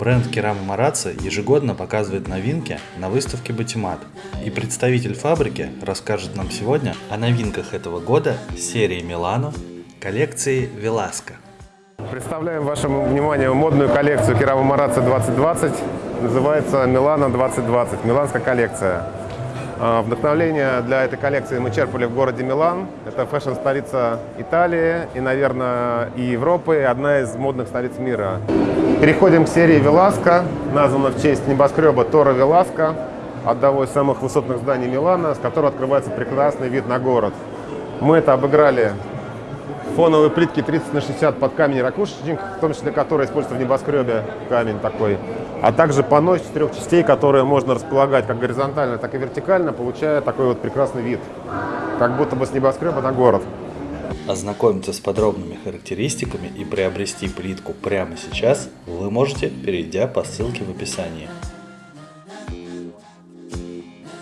Бренд Керама Марацци ежегодно показывает новинки на выставке Батимат. И представитель фабрики расскажет нам сегодня о новинках этого года серии Милано коллекции Веласко. Представляем вашему вниманию модную коллекцию Керама Марацци 2020. Называется Милано 2020, миланская коллекция. А, Вдохновление для этой коллекции мы черпали в городе Милан. Это фэшн-столица Италии и, наверное, и Европы, и одна из модных столиц мира. Переходим к серии Веласко, названа в честь небоскреба Тора Веласко, одного из самых высотных зданий Милана, с которого открывается прекрасный вид на город. Мы это обыграли фоновые плитки 30 на 60 под камень ракушечник, в том числе который используется в небоскребе, камень такой, а также панно из четырех частей, которые можно располагать как горизонтально, так и вертикально, получая такой вот прекрасный вид, как будто бы с небоскреба на город. Ознакомиться с подробными характеристиками и приобрести плитку прямо сейчас вы можете, перейдя по ссылке в описании.